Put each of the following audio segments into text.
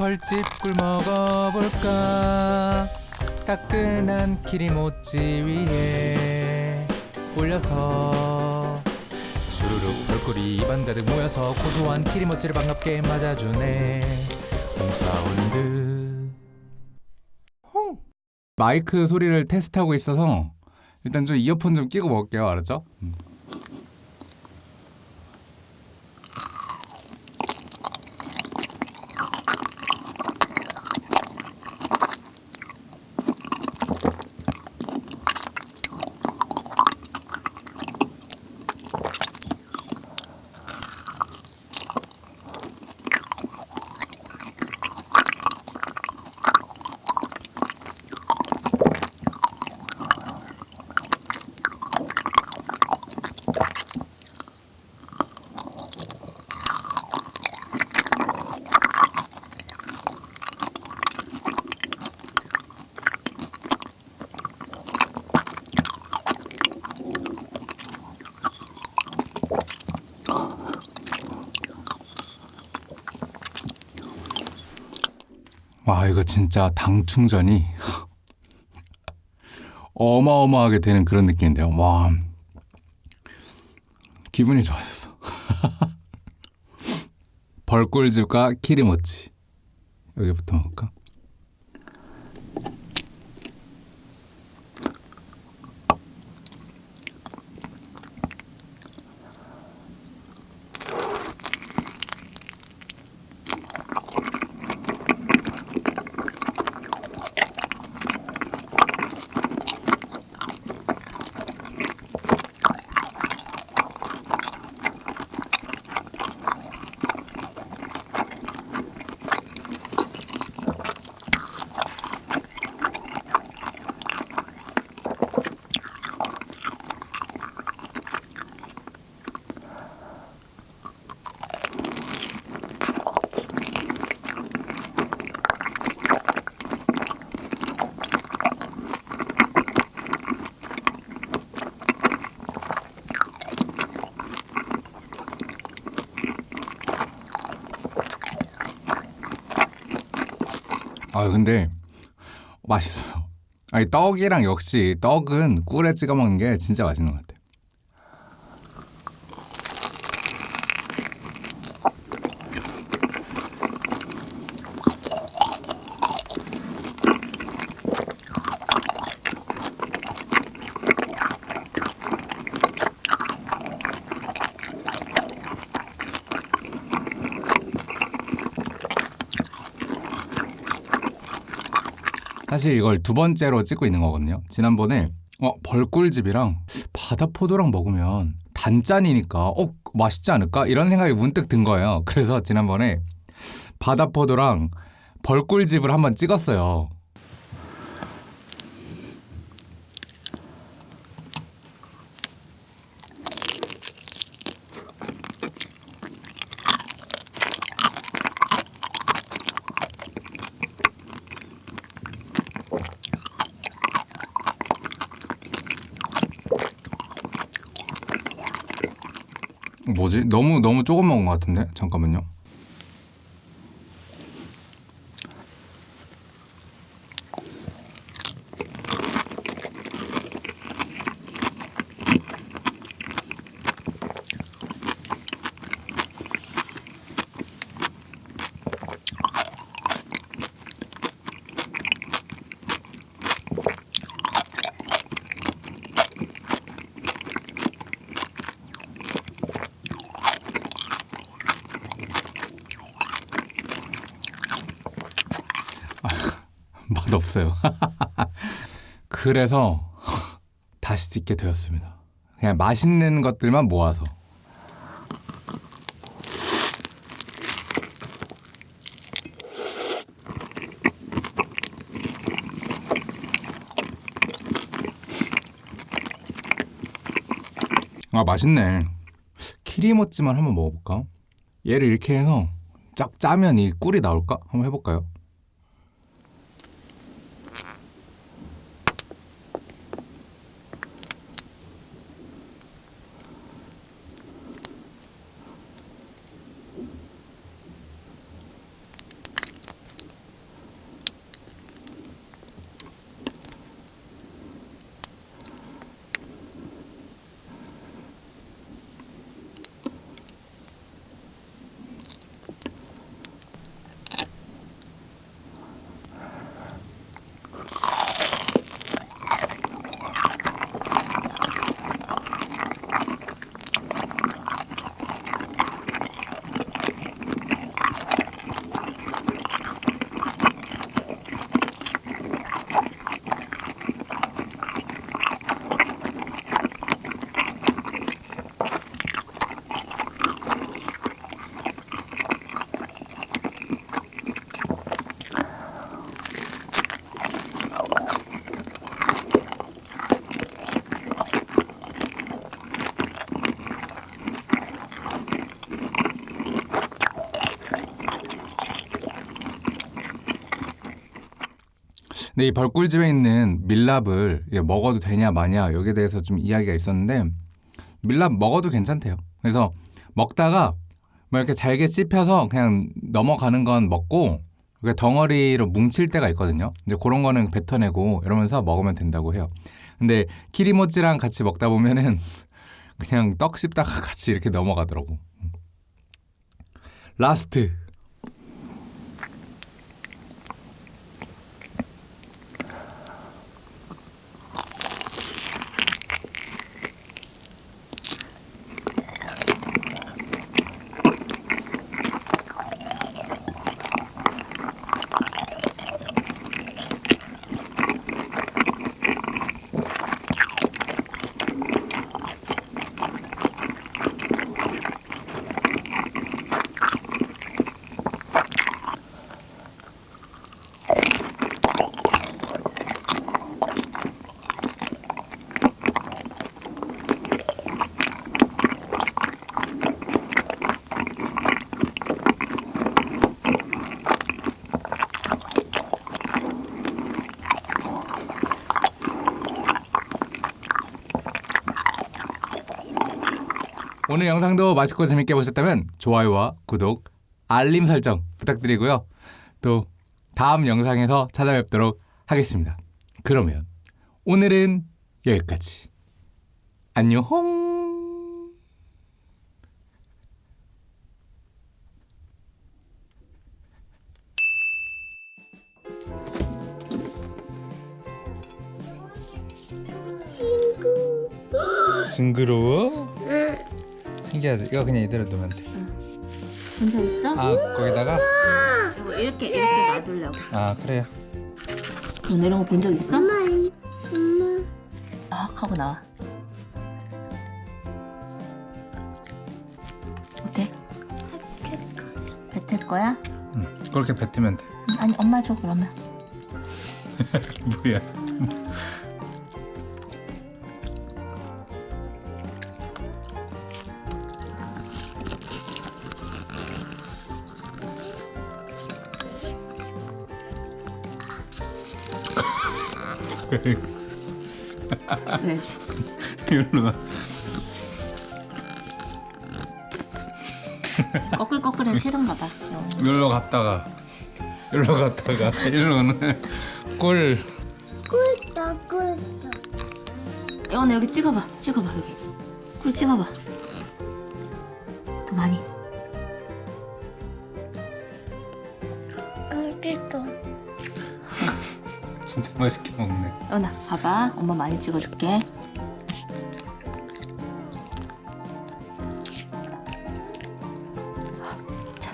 벌집 꿀 먹어볼까 따끈한 키리모찌 위에 올려서 주르륵 벌꿀이 입안 가득 모여서 고소한 키리모찌를 반갑게 맞아주네 홈사운드 마이크 소리를 테스트하고 있어서 일단 좀 이어폰 좀 끼고 먹을게요 알았죠? 음. 와 이거 진짜 당 충전이 어마어마하게 되는 그런 느낌인데요. 와 기분이 좋아졌어. 벌꿀즙과 키리모치 여기부터 먹을까? 아 근데 맛있어요. 아니 떡이랑 역시 떡은 꿀에 찍어 먹는 게 진짜 맛있는 것 같아요. 사실 이걸 두 번째로 찍고 있는 거거든요. 지난번에 어, 벌꿀즙이랑 바다포도랑 먹으면 단짠이니까 어 맛있지 않을까 이런 생각이 문득 든 거예요. 그래서 지난번에 바다포도랑 벌꿀즙을 한번 찍었어요. 뭐지? 너무 너무 조금 먹은 것 같은데 잠깐만요. 맛 없어요. 그래서 다시 찍게 되었습니다. 그냥 맛있는 것들만 모아서. 아 맛있네. 키리모찌만 한번 먹어볼까? 얘를 이렇게 해서 쫙 짜면 이 꿀이 나올까? 한번 해볼까요? 근데 이 벌꿀집에 있는 밀랍을 먹어도 되냐 마냐 여기에 대해서 좀 이야기가 있었는데 밀랍 먹어도 괜찮대요. 그래서 먹다가 뭐 이렇게 잘게 씹혀서 그냥 넘어가는 건 먹고 그 덩어리로 뭉칠 때가 있거든요. 근데 그런 거는 뱉어내고 이러면서 먹으면 된다고 해요. 근데 키리모찌랑 같이 먹다 보면은 그냥 떡 씹다가 같이 이렇게 넘어가더라고. last. 오늘 영상도 맛있고 재밌게 보셨다면 좋아요와 구독, 알림 설정 부탁드리고요. 또 다음 영상에서 찾아뵙도록 하겠습니다. 그러면 오늘은 여기까지. 안녕. 징그러워? 신기하지? 이거 그냥 이대로 놓으면 돼. 혼자 있어? 아 거기다가 이거 이렇게 이렇게 놔두려고. 아 그래요. 너 이런 거 본 적 있어? 엄마, 엄마. 아 하고 나와. 어때? 뱉을 거야? 응. 그렇게 뱉으면 돼. 응, 아니 엄마 줘 그러면. 뭐야? 왜? 이리로 와. 꺼끌꺼끌해 싫은가 봐. 어. 이리로 갔다가 이리로 갔다가 이리로는 꿀. 꿀떡, 꿀떡. 여원아 여기 찍어봐. 찍어봐 여기. 꿀 찍어봐. 더 많이. 꿀떡. 진짜 맛있게 먹네. 여원아 봐봐. 엄마 많이 찍어줄게. 자.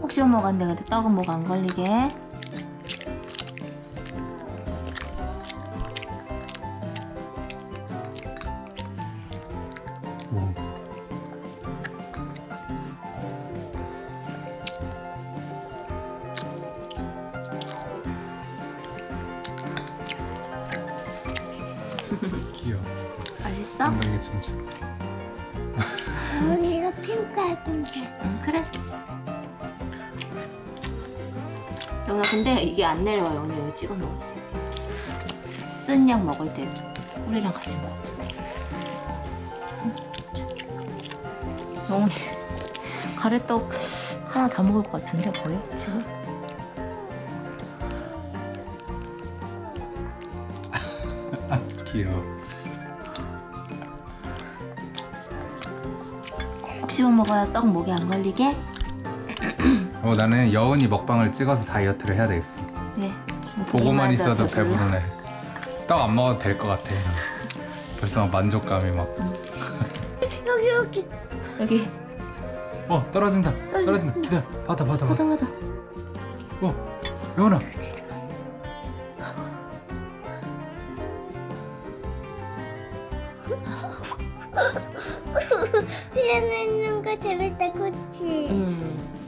꼭 씹어 먹었는데 근데 떡은 목 안 걸리게. 귀여워. 맛있어? 엉덩이 춤춰. 언니가 핑크 할 건데. 응 그래. 영아 근데 이게 안 내려와 영아 여기 찍어 먹을 때. 쓴약 먹을 때 꿀이랑 같이 먹자. 영훈이 가래떡 하나 다 먹을 것 같은데 거의 지금. 귀여워. 꼭 씹어 먹어야 떡 목에 안 걸리게. 어 나는 여운이 먹방을 찍어서 다이어트를 해야 되겠어. 네. 보고만 있어도. 배부르네. 떡 안 먹어도 될 것 같아. 벌써 막 만족감이 막. 여기, 여기. 여기 어 떨어진다. 떨어진다. 떨어진다. 기다려. 받아 받아 받아. 받아 받아. 어 여운아. 흘러내는 거 재밌다, 그치? 음.